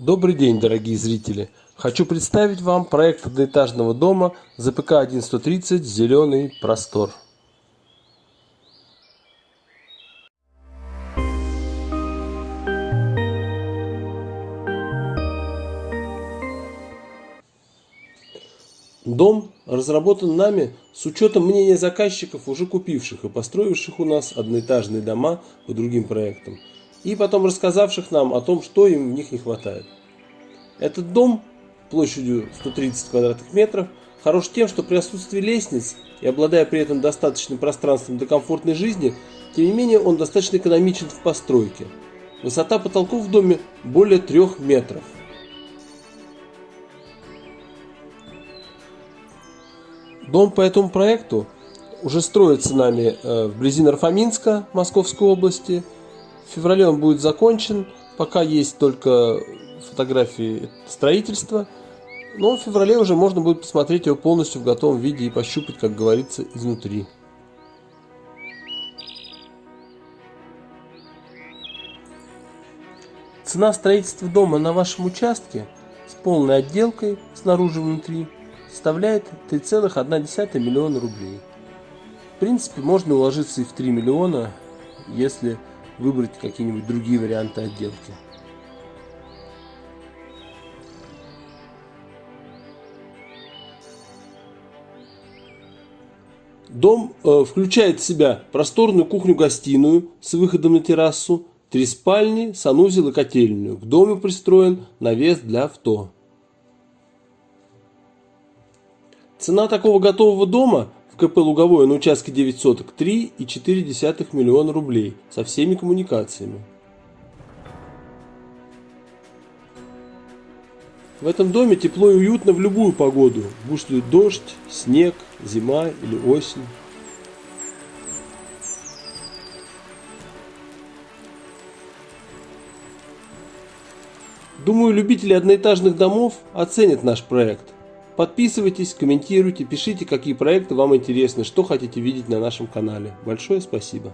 Добрый день, дорогие зрители! Хочу представить вам проект одноэтажного дома ЗПК 1130 «Зеленый простор». Дом разработан нами с учетом мнения заказчиков, уже купивших и построивших у нас одноэтажные дома по другим проектам – и потом рассказавших нам о том, что им в них не хватает. Этот дом площадью 130 квадратных метров хорош тем, что при отсутствии лестниц и обладая при этом достаточным пространством для комфортной жизни, тем не менее он достаточно экономичен в постройке. Высота потолков в доме более 3 метров. Дом по этому проекту уже строится нами э, вблизи Нарфаминска Московской области – в феврале он будет закончен, пока есть только фотографии строительства. Но в феврале уже можно будет посмотреть его полностью в готовом виде и пощупать, как говорится, изнутри. Цена строительства дома на вашем участке с полной отделкой снаружи и внутри составляет 3,1 миллиона рублей. В принципе, можно уложиться и в 3 миллиона, если выбрать какие-нибудь другие варианты отделки. Дом э, включает в себя просторную кухню-гостиную с выходом на террасу, три спальни, санузел и котельную. В доме пристроен навес для авто. Цена такого готового дома КП «Луговое» на участке 9 соток 3,4 миллиона рублей со всеми коммуникациями. В этом доме тепло и уютно в любую погоду, будь ли дождь, снег, зима или осень. Думаю, любители одноэтажных домов оценят наш проект. Подписывайтесь, комментируйте, пишите, какие проекты вам интересны, что хотите видеть на нашем канале. Большое спасибо.